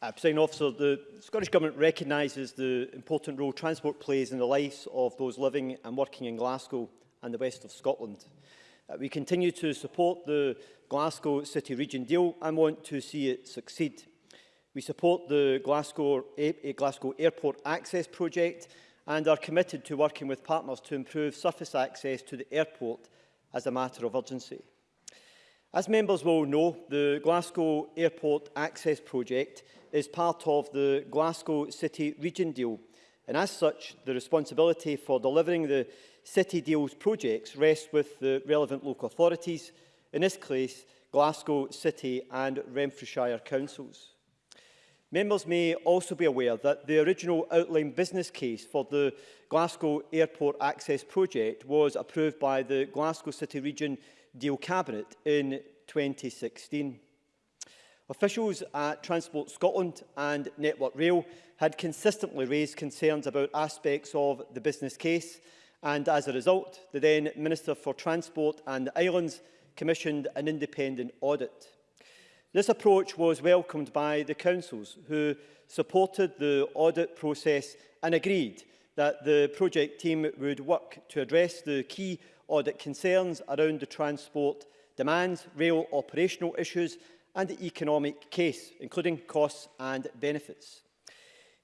Uh, President Officer, the Scottish Government recognises the important role transport plays in the lives of those living and working in Glasgow and the west of Scotland. Uh, we continue to support the Glasgow City Region deal and want to see it succeed. We support the Glasgow, Glasgow Airport Access Project and are committed to working with partners to improve surface access to the airport as a matter of urgency. As members will know, the Glasgow Airport Access Project is part of the Glasgow City Region deal and as such the responsibility for delivering the city deals projects rest with the relevant local authorities, in this case Glasgow City and Renfrewshire Councils. Members may also be aware that the original outline business case for the Glasgow Airport Access Project was approved by the Glasgow City Region Deal Cabinet in 2016. Officials at Transport Scotland and Network Rail had consistently raised concerns about aspects of the business case and as a result, the then Minister for Transport and the Islands commissioned an independent audit. This approach was welcomed by the councils, who supported the audit process and agreed that the project team would work to address the key audit concerns around the transport demands, rail operational issues and the economic case, including costs and benefits.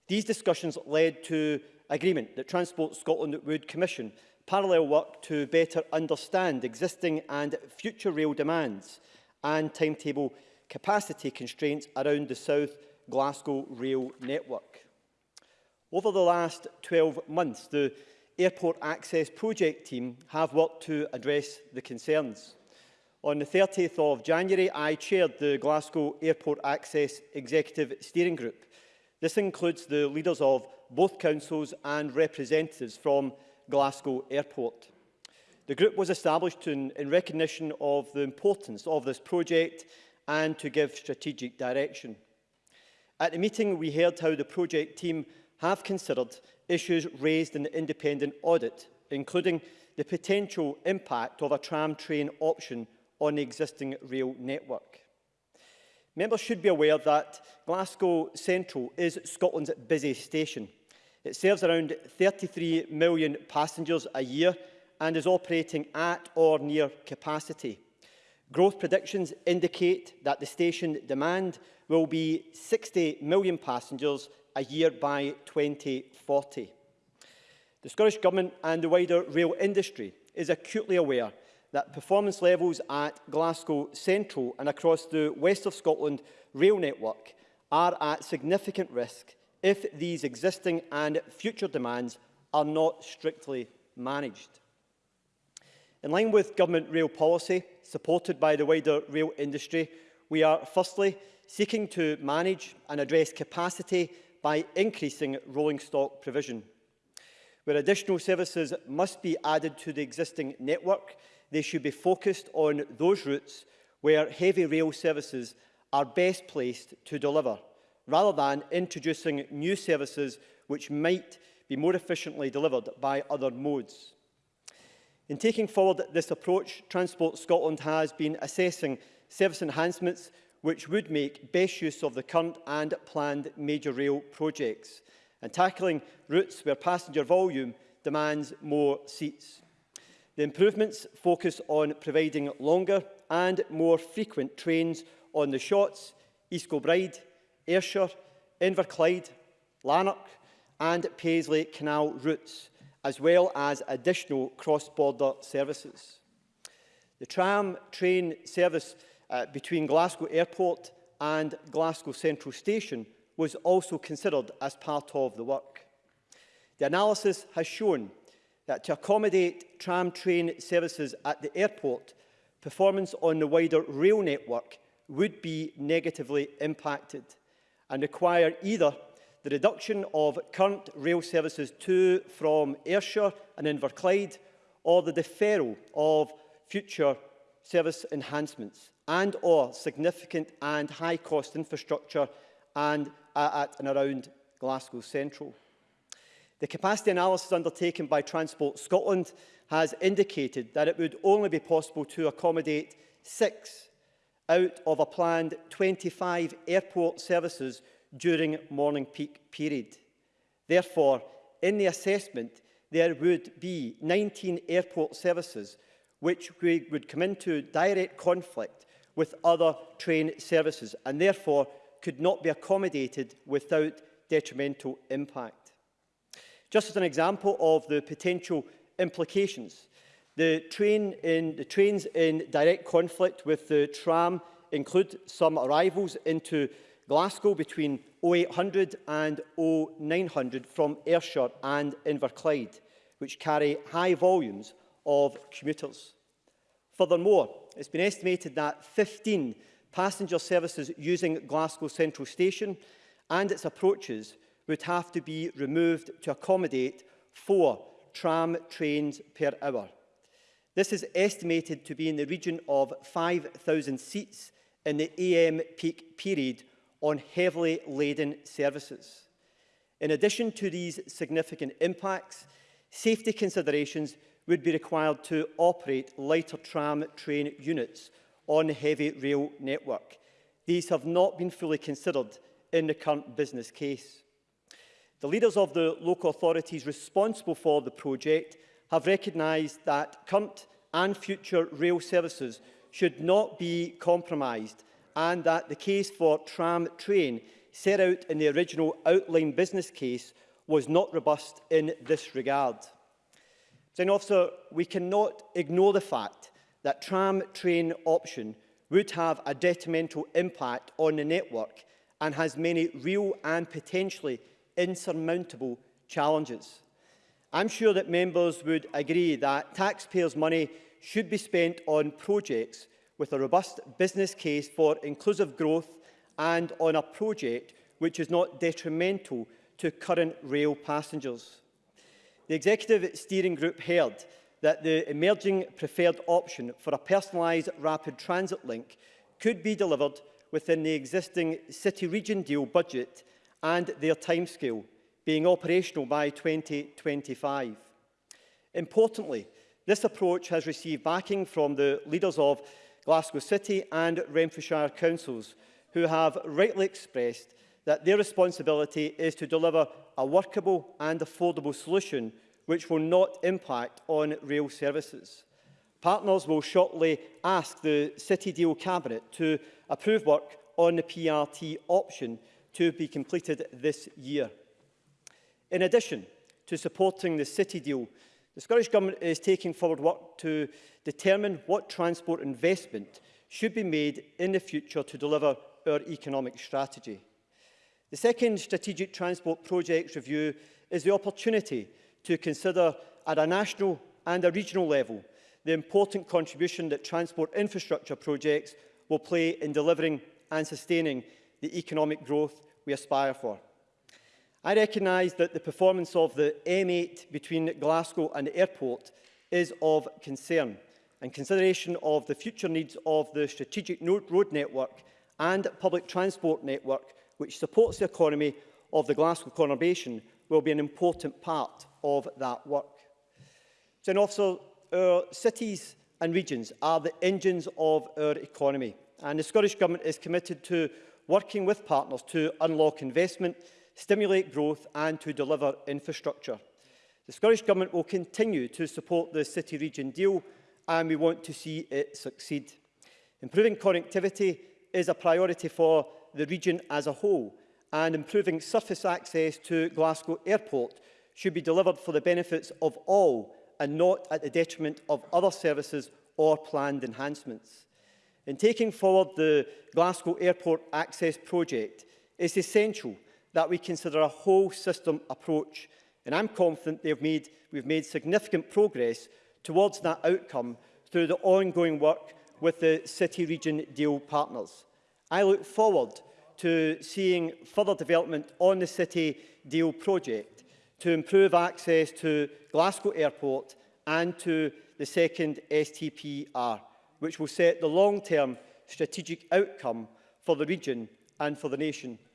These discussions led to agreement that Transport Scotland would commission parallel work to better understand existing and future rail demands and timetable capacity constraints around the South Glasgow rail network. Over the last 12 months, the Airport Access Project team have worked to address the concerns. On the 30th of January, I chaired the Glasgow Airport Access Executive Steering Group. This includes the leaders of both councils and representatives from Glasgow Airport. The group was established in, in recognition of the importance of this project and to give strategic direction. At the meeting, we heard how the project team have considered issues raised in the independent audit, including the potential impact of a tram train option on the existing rail network. Members should be aware that Glasgow Central is Scotland's busiest station. It serves around 33 million passengers a year and is operating at or near capacity. Growth predictions indicate that the station demand will be 60 million passengers a year by 2040. The Scottish Government and the wider rail industry is acutely aware that performance levels at Glasgow Central and across the West of Scotland rail network are at significant risk if these existing and future demands are not strictly managed. In line with government rail policy, supported by the wider rail industry, we are firstly seeking to manage and address capacity by increasing rolling stock provision. Where additional services must be added to the existing network, they should be focused on those routes where heavy rail services are best placed to deliver, rather than introducing new services which might be more efficiently delivered by other modes. In taking forward this approach, Transport Scotland has been assessing service enhancements which would make best use of the current and planned major rail projects and tackling routes where passenger volume demands more seats. The improvements focus on providing longer and more frequent trains on the Shots, East Kilbride, Ayrshire, Inverclyde, Lanark and Paisley Canal routes, as well as additional cross-border services. The tram train service uh, between Glasgow Airport and Glasgow Central Station was also considered as part of the work. The analysis has shown that to accommodate tram train services at the airport, performance on the wider rail network would be negatively impacted and require either the reduction of current rail services to from Ayrshire and Inverclyde or the deferral of future service enhancements and or significant and high cost infrastructure and uh, at and around Glasgow Central. The capacity analysis undertaken by Transport Scotland has indicated that it would only be possible to accommodate six out of a planned 25 airport services during morning peak period. Therefore, in the assessment, there would be 19 airport services which would come into direct conflict with other train services and therefore could not be accommodated without detrimental impact. Just as an example of the potential implications, the, train in, the trains in direct conflict with the tram include some arrivals into Glasgow between 0800 and 0900 from Ayrshire and Inverclyde, which carry high volumes of commuters. Furthermore, it's been estimated that 15 passenger services using Glasgow Central Station and its approaches would have to be removed to accommodate four tram trains per hour. This is estimated to be in the region of 5,000 seats in the AM peak period on heavily laden services. In addition to these significant impacts, safety considerations would be required to operate lighter tram train units on the heavy rail network. These have not been fully considered in the current business case. The leaders of the local authorities responsible for the project have recognised that current and future rail services should not be compromised and that the case for tram train set out in the original outline business case was not robust in this regard. Then, officer, we cannot ignore the fact that tram train option would have a detrimental impact on the network and has many real and potentially insurmountable challenges. I'm sure that members would agree that taxpayers' money should be spent on projects with a robust business case for inclusive growth and on a project which is not detrimental to current rail passengers. The Executive Steering Group heard that the emerging preferred option for a personalised rapid transit link could be delivered within the existing city-region deal budget and their timescale, being operational by 2025. Importantly, this approach has received backing from the leaders of Glasgow City and Renfrewshire councils, who have rightly expressed that their responsibility is to deliver a workable and affordable solution which will not impact on rail services. Partners will shortly ask the City Deal Cabinet to approve work on the PRT option to be completed this year. In addition to supporting the city deal, the Scottish Government is taking forward work to determine what transport investment should be made in the future to deliver our economic strategy. The second strategic transport projects review is the opportunity to consider at a national and a regional level the important contribution that transport infrastructure projects will play in delivering and sustaining the economic growth we aspire for. I recognise that the performance of the M8 between Glasgow and the airport is of concern, and consideration of the future needs of the strategic road network and public transport network, which supports the economy of the Glasgow conurbation, will be an important part of that work. So, officer, our cities and regions are the engines of our economy, and the Scottish Government is committed to working with partners to unlock investment, stimulate growth and to deliver infrastructure. The Scottish Government will continue to support the City Region deal and we want to see it succeed. Improving connectivity is a priority for the region as a whole and improving surface access to Glasgow Airport should be delivered for the benefits of all and not at the detriment of other services or planned enhancements. In taking forward the Glasgow Airport Access Project, it's essential that we consider a whole system approach and I'm confident they've made, we've made significant progress towards that outcome through the ongoing work with the City Region deal partners. I look forward to seeing further development on the City deal project to improve access to Glasgow Airport and to the second STPR. which will set the long-term strategic outcome for the region and for the nation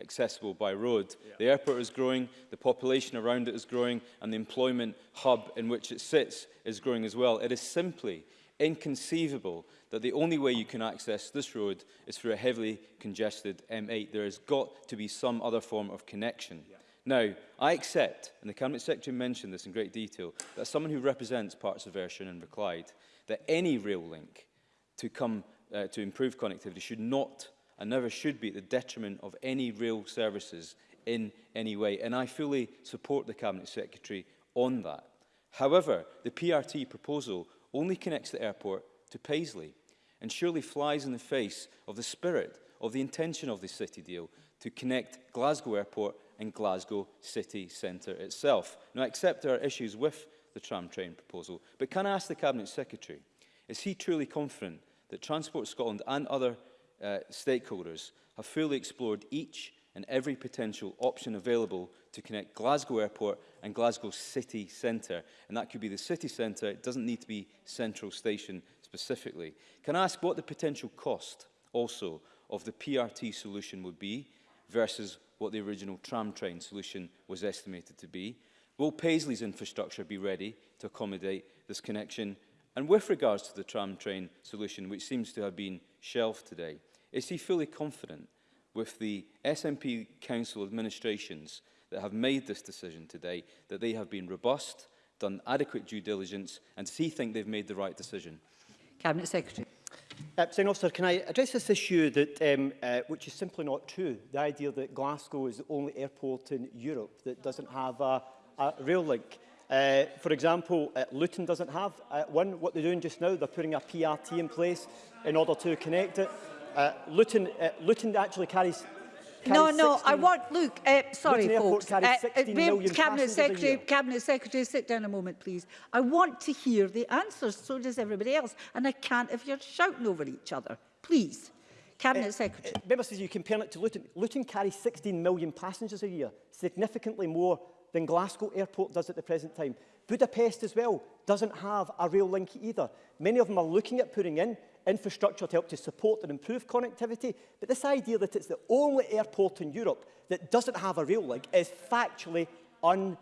accessible by road. Yeah. The airport is growing, the population around it is growing, and the employment hub in which it sits is growing as well. It is simply inconceivable that the only way you can access this road is through a heavily congested M8. There has got to be some other form of connection. Yeah. Now, I accept, and the Cabinet Secretary mentioned this in great detail, that someone who represents parts of Ayrshire and Reclyde, that any rail link to come uh, to improve connectivity should not and never should be at the detriment of any rail services in any way. And I fully support the Cabinet Secretary on that. However, the PRT proposal only connects the airport to Paisley and surely flies in the face of the spirit of the intention of the city deal to connect Glasgow Airport and Glasgow city centre itself. Now, I accept there are issues with the tram train proposal, but can I ask the Cabinet Secretary, is he truly confident that Transport Scotland and other uh, stakeholders have fully explored each and every potential option available to connect Glasgow Airport and Glasgow City Centre. And that could be the city centre, it doesn't need to be Central Station specifically. Can I ask what the potential cost also of the PRT solution would be versus what the original tram train solution was estimated to be? Will Paisley's infrastructure be ready to accommodate this connection? And with regards to the tram train solution, which seems to have been shelved today, is he fully confident with the SNP Council administrations that have made this decision today that they have been robust, done adequate due diligence and see he think they've made the right decision? Cabinet Secretary. Uh, President Officer, can I address this issue that, um, uh, which is simply not true? The idea that Glasgow is the only airport in Europe that doesn't have a, a rail link. Uh, for example, uh, Luton doesn't have uh, one. What they're doing just now, they're putting a PRT in place in order to connect it. Uh, Luton, uh, Luton actually carries no, no, 16, I want, look, uh, sorry folks, uh, uh, Cabinet, Secretary, Cabinet Secretary, sit down a moment please. I want to hear the answers, so does everybody else, and I can't if you're shouting over each other, please. Cabinet uh, uh Secretary. Uh, Member says you compare it to Luton. Luton carries 16 million passengers a year, significantly more than Glasgow Airport does at the present time. Budapest as well doesn't have a rail link either. Many of them are looking at putting in infrastructure to help to support and improve connectivity, but this idea that it's the only airport in Europe that doesn't have a rail link is factually untrue.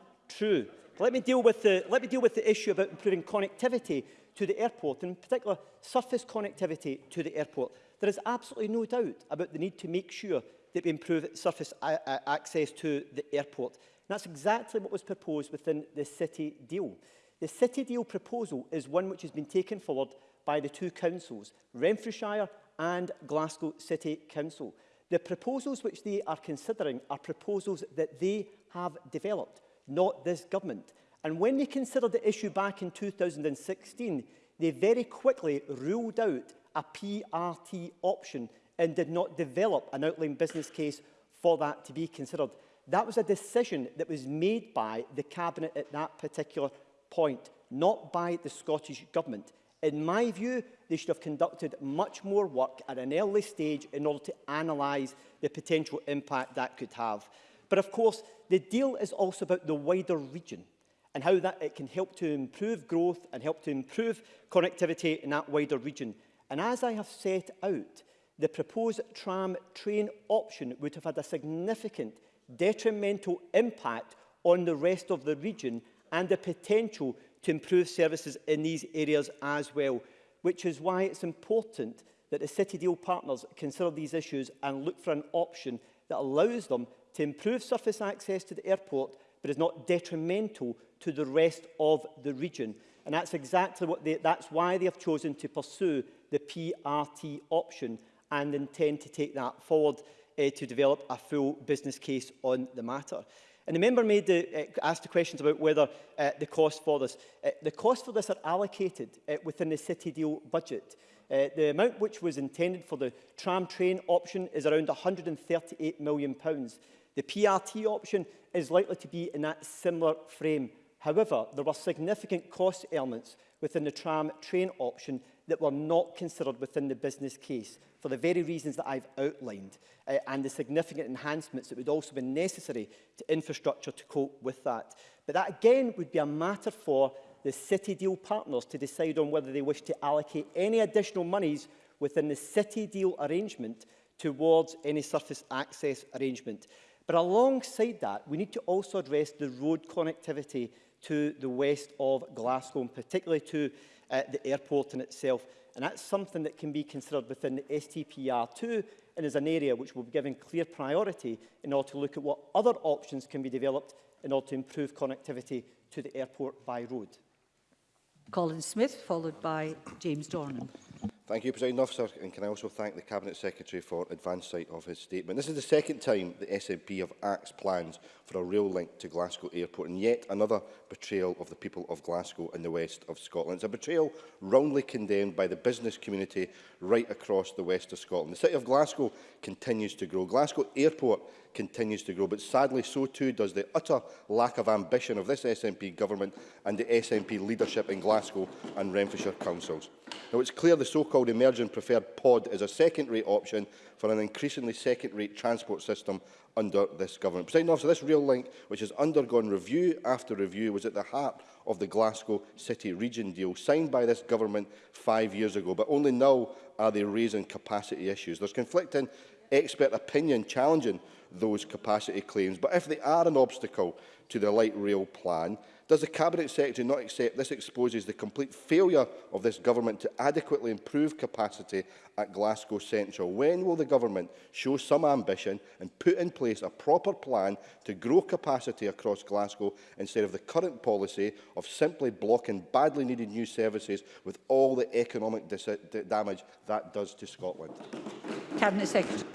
Let me deal with the, let me deal with the issue about improving connectivity to the airport, in particular surface connectivity to the airport. There is absolutely no doubt about the need to make sure that we improve surface access to the airport. And that's exactly what was proposed within the City deal. The City deal proposal is one which has been taken forward by the two councils, Renfrewshire and Glasgow City Council. The proposals which they are considering are proposals that they have developed, not this government. And when they considered the issue back in 2016, they very quickly ruled out a PRT option and did not develop an outline business case for that to be considered. That was a decision that was made by the Cabinet at that particular point, not by the Scottish Government. In my view, they should have conducted much more work at an early stage in order to analyse the potential impact that could have. But of course, the deal is also about the wider region and how that it can help to improve growth and help to improve connectivity in that wider region. And as I have set out, the proposed tram train option would have had a significant detrimental impact on the rest of the region and the potential to improve services in these areas as well, which is why it's important that the City Deal partners consider these issues and look for an option that allows them to improve surface access to the airport but is not detrimental to the rest of the region. And that's exactly what they, that's why they have chosen to pursue the PRT option and intend to take that forward uh, to develop a full business case on the matter. And the member made the, uh, asked the questions about whether uh, the cost for this. Uh, the costs for this are allocated uh, within the city deal budget. Uh, the amount which was intended for the tram train option is around £138 million. The PRT option is likely to be in that similar frame. However, there were significant cost elements within the tram train option that were not considered within the business case for the very reasons that I've outlined uh, and the significant enhancements that would also be necessary to infrastructure to cope with that. But that again would be a matter for the city deal partners to decide on whether they wish to allocate any additional monies within the city deal arrangement towards any surface access arrangement. But alongside that, we need to also address the road connectivity to the west of Glasgow, and particularly to uh, the airport in itself. And that's something that can be considered within the STPR2 and is an area which will be given clear priority in order to look at what other options can be developed in order to improve connectivity to the airport by road. Colin Smith, followed by James Dornan. Thank you, President Officer, and can I also thank the Cabinet Secretary for advance sight of his statement. This is the second time the SNP have axed plans for a rail link to Glasgow Airport, and yet another betrayal of the people of Glasgow and the west of Scotland. It's a betrayal roundly condemned by the business community right across the west of Scotland. The city of Glasgow continues to grow. Glasgow Airport continues to grow, but sadly so too does the utter lack of ambition of this SNP government and the SNP leadership in Glasgow and Renfrewshire councils. Now, it's clear the so so-called emergent preferred pod is a second-rate option for an increasingly second-rate transport system under this government. President officer, this rail link, which has undergone review after review, was at the heart of the Glasgow City Region deal signed by this government five years ago, but only now are they raising capacity issues. There's conflicting expert opinion challenging those capacity claims, but if they are an obstacle to the light rail plan, Does the Cabinet Secretary not accept this exposes the complete failure of this government to adequately improve capacity at Glasgow Central? When will the government show some ambition and put in place a proper plan to grow capacity across Glasgow instead of the current policy of simply blocking badly needed new services with all the economic damage that does to Scotland? Cabinet Secretary.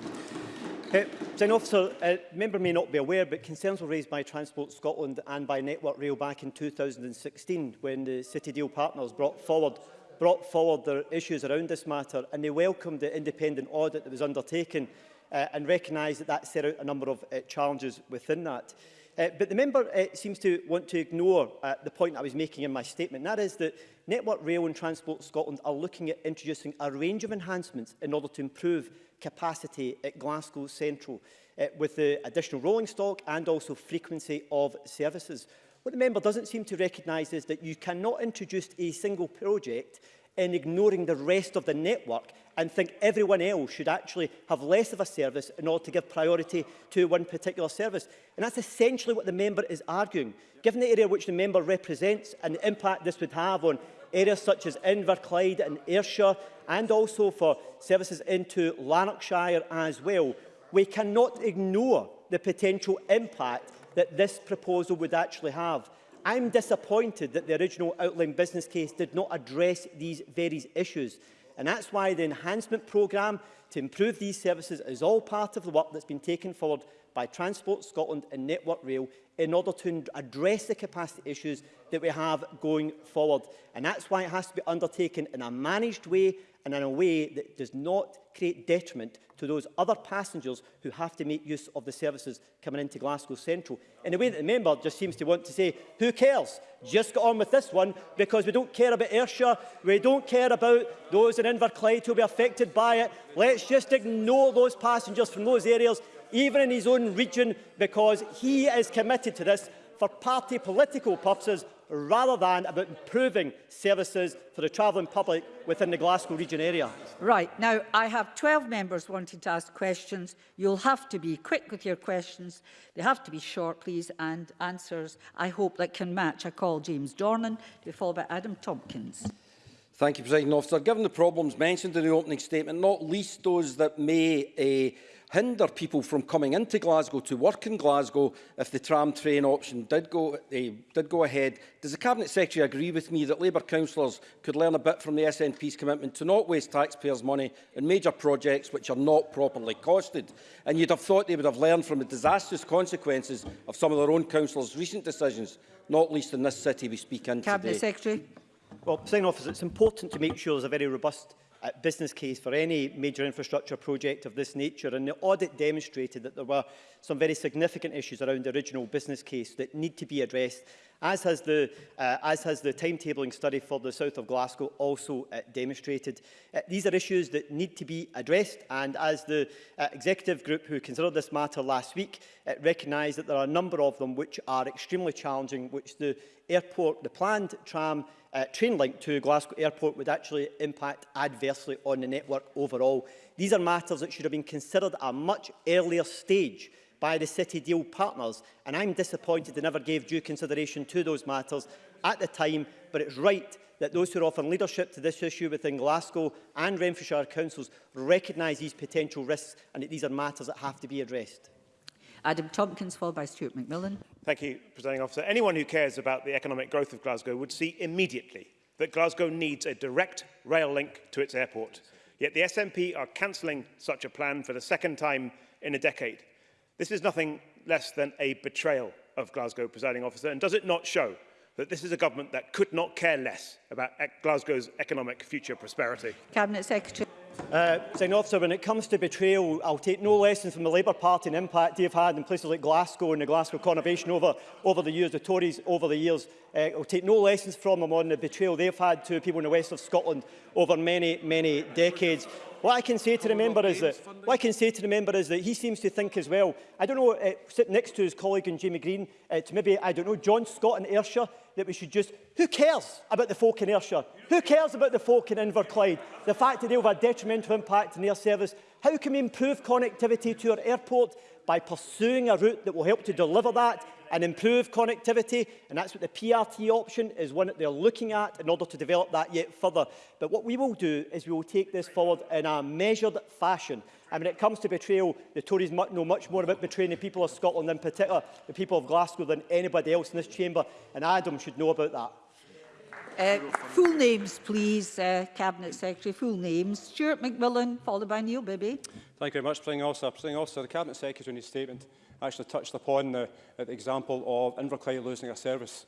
Uh, General Officer, a uh, member may not be aware, but concerns were raised by Transport Scotland and by Network Rail back in 2016 when the City Deal partners brought forward, brought forward their issues around this matter and they welcomed the independent audit that was undertaken uh, and recognised that that set out a number of uh, challenges within that. Uh, but the member uh, seems to want to ignore uh, the point I was making in my statement, and that is that Network Rail and Transport Scotland are looking at introducing a range of enhancements in order to improve capacity at Glasgow Central, uh, with the additional rolling stock and also frequency of services. What the member doesn't seem to recognise is that you cannot introduce a single project in ignoring the rest of the network and think everyone else should actually have less of a service in order to give priority to one particular service. And that's essentially what the member is arguing. Given the area which the member represents and the impact this would have on areas such as Inverclyde and Ayrshire and also for services into Lanarkshire as well, we cannot ignore the potential impact that this proposal would actually have. I'm disappointed that the original outline business case did not address these various issues. And that's why the enhancement programme to improve these services is all part of the work that's been taken forward by Transport Scotland and Network Rail in order to address the capacity issues that we have going forward. And that's why it has to be undertaken in a managed way and in a way that does not create detriment to those other passengers who have to make use of the services coming into Glasgow Central. In a way that the member just seems to want to say, who cares? Just get on with this one because we don't care about Ayrshire, we don't care about those in Inverclyde who will be affected by it. Let's just ignore those passengers from those areas, even in his own region, because he is committed to this for party political purposes rather than about improving services for the travelling public within the Glasgow region area. Right. Now, I have 12 members wanting to ask questions. You'll have to be quick with your questions. They have to be short, please, and answers, I hope, that can match. I call James Dornan to be followed by Adam Tompkins. Thank you, President Officer. Given the problems mentioned in the opening statement, not least those that may... Uh, hinder people from coming into Glasgow to work in Glasgow if the tram train option did go, uh, did go ahead. Does the Cabinet Secretary agree with me that Labour councillors could learn a bit from the SNP's commitment to not waste taxpayers' money in major projects which are not properly costed? And you'd have thought they would have learned from the disastrous consequences of some of their own councillors' recent decisions, not least in this city we speak in Cabinet today. Secretary. Well, sign off is it's important to make sure there's a very robust a business case for any major infrastructure project of this nature. And the audit demonstrated that there were some very significant issues around the original business case that need to be addressed As has the, uh, as has the timetabling study for the south of Glasgow also uh, demonstrated. Uh, these are issues that need to be addressed and as the uh, executive group who considered this matter last week uh, recognised that there are a number of them which are extremely challenging, which the airport, the planned tram uh, train link to Glasgow Airport would actually impact adversely on the network overall. These are matters that should have been considered at a much earlier stage by the City Deal partners. And I'm disappointed they never gave due consideration to those matters at the time, but it's right that those who are offering leadership to this issue within Glasgow and Renfrewshire councils recognise these potential risks and that these are matters that have to be addressed. Adam Tompkins, followed by Stuart McMillan. Thank you, Presiding Officer. Anyone who cares about the economic growth of Glasgow would see immediately that Glasgow needs a direct rail link to its airport. Yet the SNP are cancelling such a plan for the second time in a decade. This is nothing less than a betrayal of Glasgow presiding officer, and does it not show that this is a government that could not care less about e Glasgow's economic future prosperity? Cabinet Secretary. Uh, Sign officer, when it comes to betrayal, I'll take no lessons from the Labour Party and impact they've had in places like Glasgow and the Glasgow Conurbation over, over the years, the Tories over the years. Uh, I'll take no lessons from them on the betrayal they've had to people in the west of Scotland over many, many decades. What I can say to the member is that what I can say to the member is that he seems to think as well. I don't know, uh, sit next to his colleague in Jamie Green, uh, to maybe I don't know John Scott in Ayrshire that we should just. Who cares about the folk in Ayrshire? Who cares about the folk in Inverclyde? The fact that they have a detrimental impact in their service. How can we improve connectivity to our airport by pursuing a route that will help to deliver that and improve connectivity. And that's what the PRT option is one that they're looking at in order to develop that yet further. But what we will do is we will take this forward in a measured fashion. And when it comes to betrayal, the Tories know much more about betraying the people of Scotland, in particular the people of Glasgow, than anybody else in this chamber. And Adam should know about that. Uh, full names, please, uh, Cabinet Secretary, full names. Stuart McMillan, followed by Neil Bibby. Thank you very much, Pling Officer. Pling Officer, the Cabinet Secretary in his statement actually touched upon the, the example of Inverclyde losing a service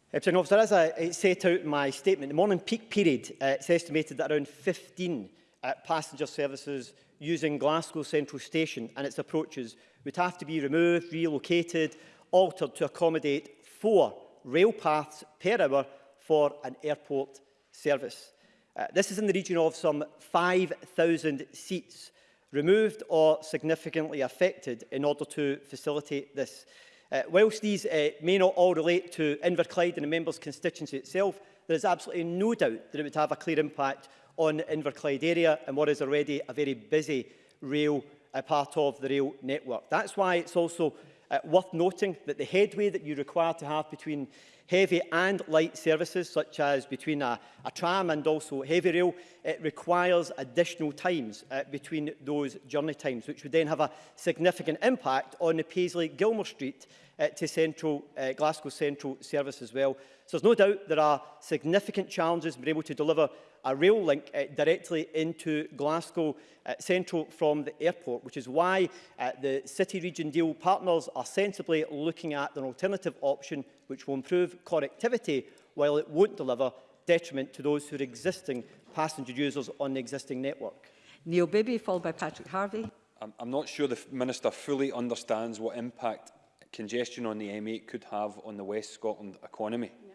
Deputy Officer, as I, I set out in my statement, the morning peak period, uh, it's estimated that around 15 uh, passenger services using Glasgow Central Station and its approaches would have to be removed, relocated, altered to accommodate four rail paths per hour for an airport service. Uh, this is in the region of some 5,000 seats removed or significantly affected in order to facilitate this. Uh, whilst these uh, may not all relate to Inverclyde and the member's constituency itself, there is absolutely no doubt that it would have a clear impact on Inverclyde area and what is already a very busy rail uh, part of the rail network. That's why it's also uh, worth noting that the headway that you require to have between heavy and light services, such as between a, a tram and also heavy rail, it requires additional times uh, between those journey times, which would then have a significant impact on the Paisley-Gilmer Street uh, to central, uh, Glasgow Central service as well. So there's no doubt there are significant challenges in being able to deliver a rail link uh, directly into Glasgow uh, Central from the airport, which is why uh, the City Region Deal partners are sensibly looking at an alternative option which will improve connectivity while it won't deliver detriment to those who are existing passenger users on the existing network. Neil Bibby, followed by Patrick Harvey. I'm, I'm not sure the Minister fully understands what impact congestion on the M8 could have on the West Scotland economy. No.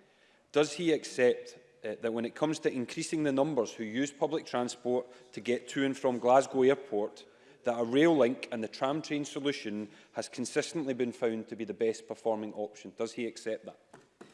Does he accept uh, that when it comes to increasing the numbers who use public transport to get to and from Glasgow Airport, that a rail link and the tram train solution has consistently been found to be the best performing option. Does he accept that?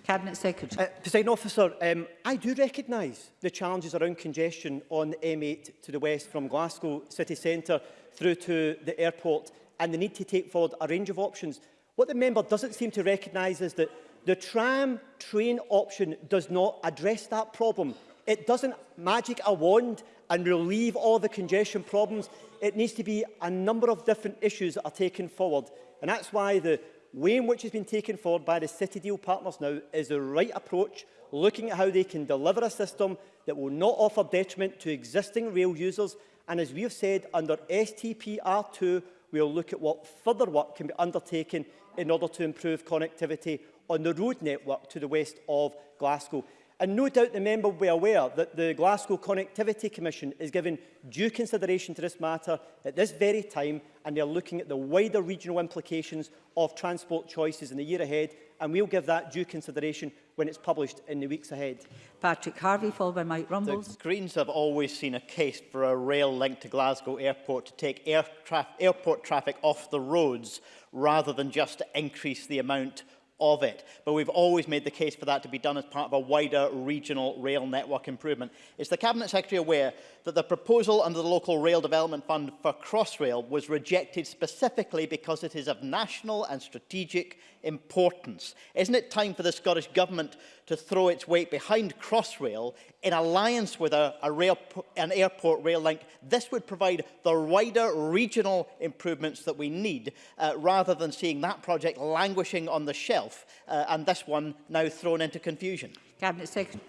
Cabinet Secretary. Uh, President Officer, um, I do recognise the challenges around congestion on the M8 to the west from Glasgow city centre through to the airport and the need to take forward a range of options. What the member doesn't seem to recognise is that the tram train option does not address that problem. It doesn't magic a wand and relieve all the congestion problems it needs to be a number of different issues that are taken forward. And that's why the way in which has been taken forward by the City Deal partners now is the right approach, looking at how they can deliver a system that will not offer detriment to existing rail users. And as we have said, under STPR2, we'll look at what further work can be undertaken in order to improve connectivity on the road network to the west of Glasgow. And no doubt the member will be aware that the Glasgow Connectivity Commission is giving due consideration to this matter at this very time and they are looking at the wider regional implications of transport choices in the year ahead and we'll give that due consideration when it's published in the weeks ahead. Patrick Harvey, followed by Mike Rumbles. The Greens have always seen a case for a rail link to Glasgow Airport to take air traf airport traffic off the roads rather than just increase the amount of it. But we've always made the case for that to be done as part of a wider regional rail network improvement. Is the Cabinet Secretary aware that the proposal under the Local Rail Development Fund for Crossrail was rejected specifically because it is of national and strategic importance? Isn't it time for the Scottish Government to throw its weight behind Crossrail in alliance with a, a rail, an airport rail link. This would provide the wider regional improvements that we need uh, rather than seeing that project languishing on the shelf uh, and this one now thrown into confusion. Cabinet Secretary.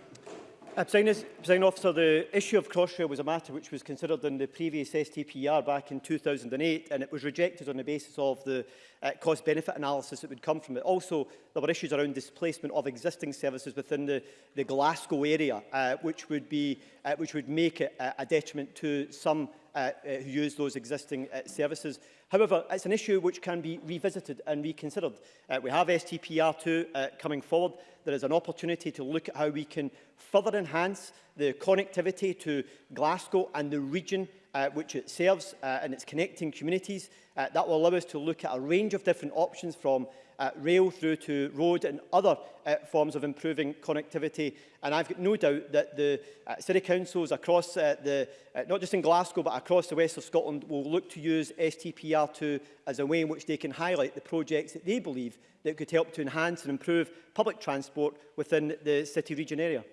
Uh, President Officer, the issue of Crossrail was a matter which was considered in the previous STPR back in 2008 and it was rejected on the basis of the uh, cost-benefit analysis that would come from it. Also, there were issues around displacement of existing services within the, the Glasgow area, uh, which, would be, uh, which would make it a detriment to some uh, uh, who use those existing uh, services. However, it's an issue which can be revisited and reconsidered. Uh, we have STPR2 uh, coming forward. There is an opportunity to look at how we can further enhance the connectivity to Glasgow and the region uh, which it serves uh, and it's connecting communities. Uh, that will allow us to look at a range of different options from uh, rail through to road and other uh, forms of improving connectivity. And I've got no doubt that the uh, city councils across uh, the, uh, not just in Glasgow, but across the west of Scotland will look to use STPR2 as a way in which they can highlight the projects that they believe that could help to enhance and improve public transport within the city region area.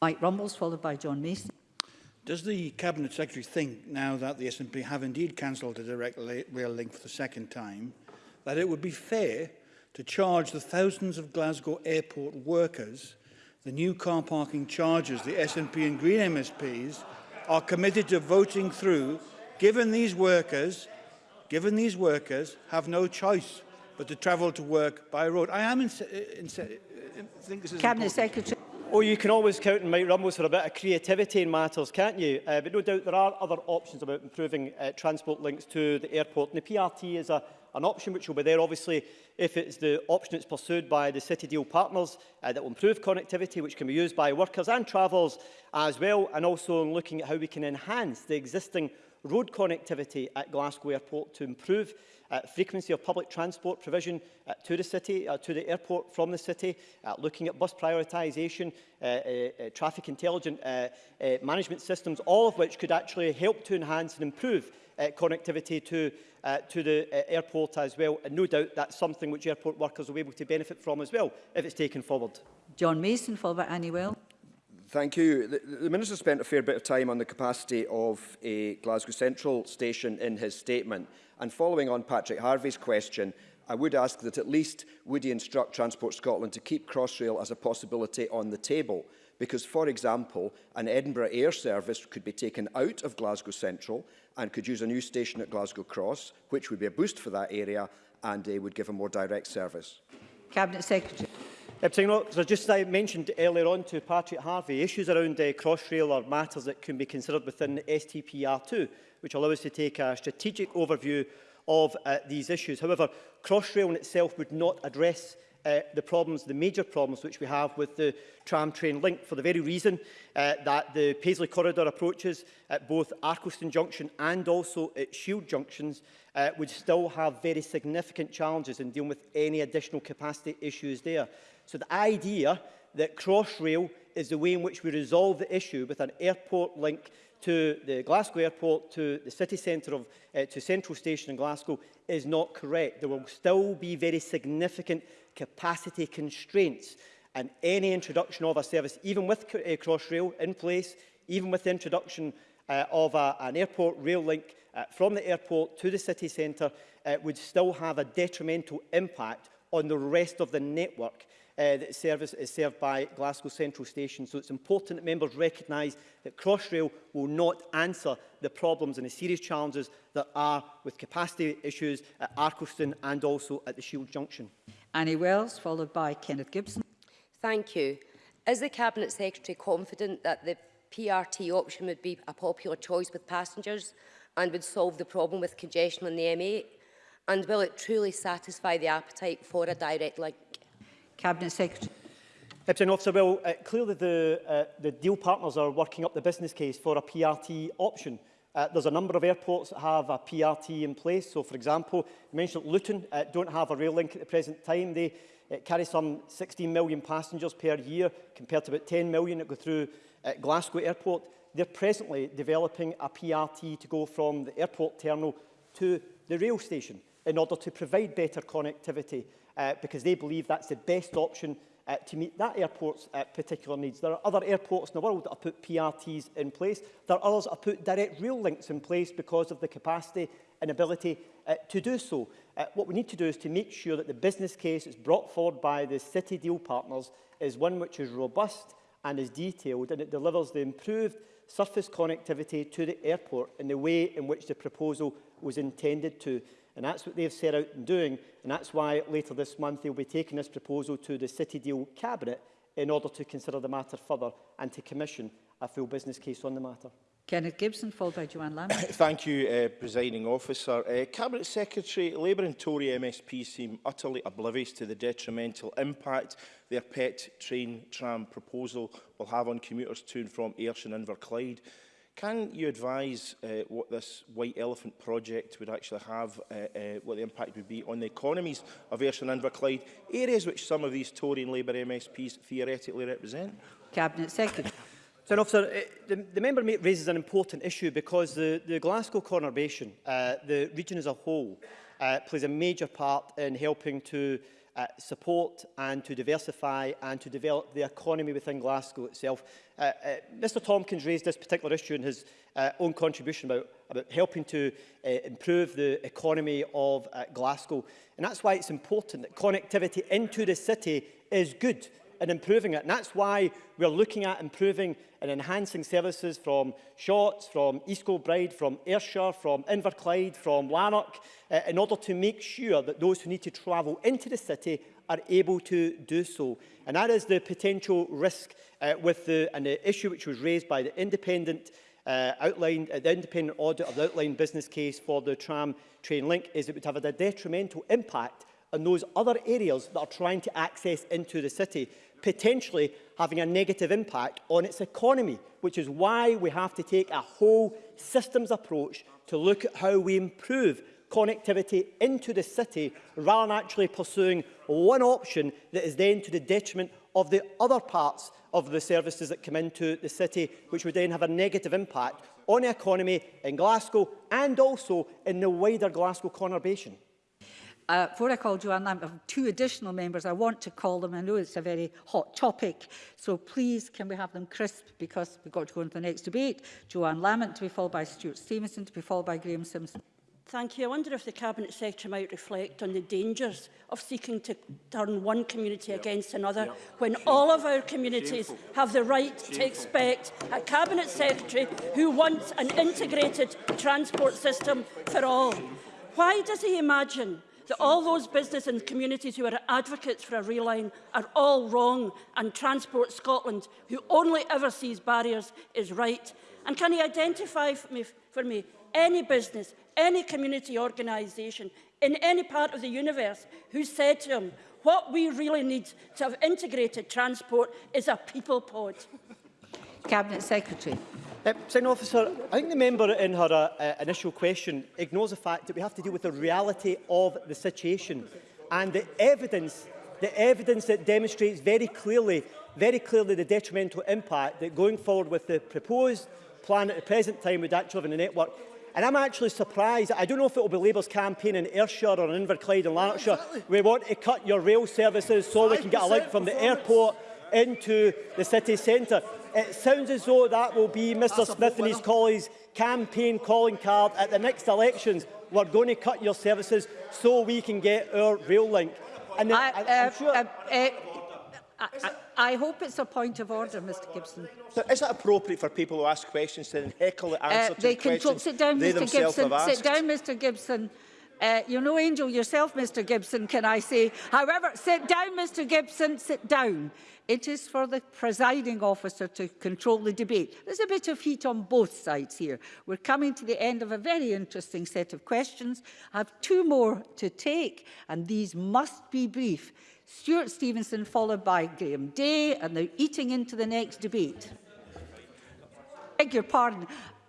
Mike Rumbles, followed by John Mason. Does the Cabinet Secretary think, now that the SNP have indeed cancelled the direct rail link for the second time, that it would be fair to charge the thousands of Glasgow airport workers the new car parking charges the SNP and Green MSPs are committed to voting through, given these workers, given these workers have no choice but to travel to work by road. I am in, in, in, think this is Cabinet important. Secretary. Oh, you can always count on Mike Rumbles for a bit of creativity in matters, can't you? Uh, but no doubt there are other options about improving uh, transport links to the airport. And the PRT is a, an option which will be there, obviously, if it's the option that's pursued by the City Deal partners uh, that will improve connectivity, which can be used by workers and travellers as well, and also in looking at how we can enhance the existing road connectivity at Glasgow Airport to improve uh, frequency of public transport provision uh, to the city, uh, to the airport from the city, uh, looking at bus prioritisation, uh, uh, uh traffic intelligent uh, uh, management systems, all of which could actually help to enhance and improve uh, connectivity to, uh, to the uh, airport as well. And no doubt that's something which airport workers will be able to benefit from as well if it's taken forward. John Mason, followed by Annie Well. Thank you. The, the Minister spent a fair bit of time on the capacity of a Glasgow Central station in his statement. And following on Patrick Harvey's question, I would ask that at least would he instruct Transport Scotland to keep Crossrail as a possibility on the table? Because, for example, an Edinburgh air service could be taken out of Glasgow Central and could use a new station at Glasgow Cross, which would be a boost for that area and they would give a more direct service. Cabinet Secretary. Uh, so just as I mentioned earlier on to Patrick Harvey, issues around uh, Crossrail are matters that can be considered within STPR2, which allow us to take a strategic overview of uh, these issues. However, Crossrail in itself would not address uh, the problems, the major problems which we have with the tram train link for the very reason uh, that the Paisley Corridor approaches at both Arkleston Junction and also at Shield Junctions uh, would still have very significant challenges in dealing with any additional capacity issues there. So the idea that Crossrail is the way in which we resolve the issue with an airport link to the Glasgow airport, to the city centre of, uh, to Central Station in Glasgow is not correct. There will still be very significant capacity constraints and any introduction of a service, even with uh, Crossrail in place, even with the introduction uh, of a, an airport rail link uh, from the airport to the city centre, uh, would still have a detrimental impact on the rest of the network uh, that service is served by Glasgow Central Station. So it's important that members recognise that Crossrail will not answer the problems and the serious challenges that are with capacity issues at Arkleston and also at the Shield Junction. Annie Wells, followed by Kenneth Gibson. Thank you. Is the Cabinet Secretary confident that the PRT option would be a popular choice with passengers and would solve the problem with congestion on the M8? And will it truly satisfy the appetite for a direct link Cabinet Secretary. Deputy Officer, well, uh, clearly the, uh, the deal partners are working up the business case for a PRT option. Uh, there's a number of airports that have a PRT in place. So, for example, you mentioned Luton uh, don't have a rail link at the present time. They uh, carry some 16 million passengers per year compared to about 10 million that go through uh, Glasgow Airport. They're presently developing a PRT to go from the airport terminal to the rail station in order to provide better connectivity uh, because they believe that's the best option uh, to meet that airport's uh, particular needs. There are other airports in the world that have put PRTs in place. There are others that have put direct rail links in place because of the capacity and ability uh, to do so. Uh, what we need to do is to make sure that the business case that's brought forward by the city deal partners is one which is robust and is detailed and it delivers the improved surface connectivity to the airport in the way in which the proposal was intended to. And that's what they've set out in doing. And that's why later this month they'll be taking this proposal to the City Deal Cabinet in order to consider the matter further and to commission a full business case on the matter. Kenneth Gibson, followed by Joanne Lambert. Thank you, uh, Presiding Officer. Uh, Cabinet Secretary, Labour and Tory MSP seem utterly oblivious to the detrimental impact their pet train tram proposal will have on commuters to and from Ayrshire and Inverclyde. Can you advise uh, what this white elephant project would actually have, uh, uh, what the impact would be on the economies of Ayrshire and Inverclyde, areas which some of these Tory and Labour MSPs theoretically represent? Cabinet Secretary. So, officer, eh, the, the member raises an important issue because the, the Glasgow conurbation, uh, the region as a whole, uh, plays a major part in helping to uh, support and to diversify and to develop the economy within Glasgow itself. Uh, uh, Mr Tompkins raised this particular issue in his uh, own contribution about, about helping to uh, improve the economy of uh, Glasgow. And that's why it's important that connectivity into the city is good and improving it. And that's why we're looking at improving and enhancing services from Shotts, from East Kilbride, from Ayrshire, from Inverclyde, from Lanark, uh, eh, in order to make sure that those who need to travel into the city are able to do so. And that is the potential risk uh, with the, and the issue which was raised by the independent uh, eh, outlined, uh, the independent audit of the outlined business case for the tram train link is it would have had a detrimental impact on those other areas that are trying to access into the city potentially having a negative impact on its economy, which is why we have to take a whole systems approach to look at how we improve connectivity into the city rather than actually pursuing one option that is then to the detriment of the other parts of the services that come into the city, which would then have a negative impact on the economy in Glasgow and also in the wider Glasgow conurbation. Uh, before I call Joanne Lamb, I have two additional members. I want to call them. I know it's a very hot topic. So please, can we have them crisp because we've got to go into the next debate. Joanne Lamont to be followed by Stuart Stevenson to be followed by Graham Simpson. Thank you. I wonder if the Cabinet Secretary might reflect on the dangers of seeking to turn one community yep. against another yep. when Shameful. all of our communities Shameful. have the right Shameful. to expect a Cabinet Secretary who wants an integrated transport system for all. Why does he imagine that all those business and communities who are advocates for a rail line are all wrong and Transport Scotland, who only ever sees barriers, is right? And can he identify for me, for me any business, any community organisation in any part of the universe who said to him, what we really need to have integrated transport is a people pod? Cabinet Secretary. Uh, Second Officer, I think the member in her uh, initial question ignores the fact that we have to deal with the reality of the situation and the evidence, the evidence that demonstrates very clearly, very clearly the detrimental impact that going forward with the proposed plan at the present time would actually have on the network. And I'm actually surprised, I don't know if it will be Labour's campaign in Ayrshire or in Inverclyde and Lanarkshire, exactly. we want to cut your rail services so we can get a link from the airport into the city centre. It sounds as though that will be Mr That's Smith and his colleagues' campaign calling card at the next elections. We're going to cut your services so we can get our rail link. And I, uh, I'm sure... Uh, uh, I, I, I hope it's a point of order, Mr Gibson. So is it appropriate for people who ask questions to then heckle the uh, answer uh, to they the questions sit down, they Mr. Gibson, Sit down, Mr Gibson. Uh, you know, Angel, yourself, Mr Gibson, can I say. However, sit down, Mr Gibson, sit down. It is for the presiding officer to control the debate. There's a bit of heat on both sides here. We're coming to the end of a very interesting set of questions. I have two more to take, and these must be brief. Stuart Stevenson, followed by Graham Day, and they're eating into the next debate. I beg your pardon.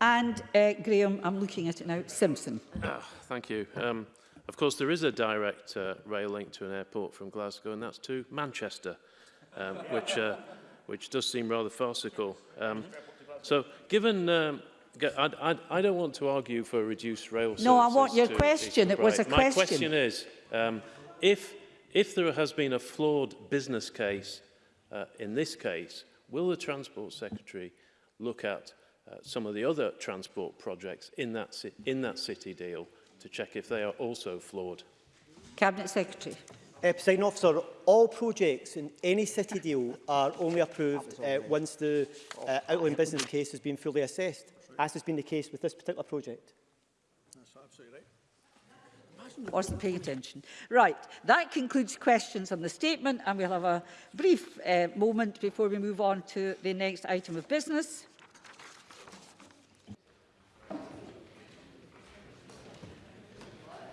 And uh, Graham, I'm looking at it now, Simpson. Ah, thank you. Um, of course, there is a direct uh, rail link to an airport from Glasgow, and that's to Manchester, um, which, uh, which does seem rather farcical. Um, so, given... Um, I, I, I don't want to argue for a reduced rail No, I want your question. It was a My question. My question is, um, if, if there has been a flawed business case uh, in this case, will the Transport Secretary look at uh, some of the other transport projects in that, in that city deal to check if they are also flawed. Cabinet Secretary. Uh, President Officer, all projects in any city deal are only approved uh, once the uh, outline business case has been fully assessed, as has been the case with this particular project. That's absolutely Wasn't paying attention. Right, that concludes questions on the statement and we'll have a brief uh, moment before we move on to the next item of business.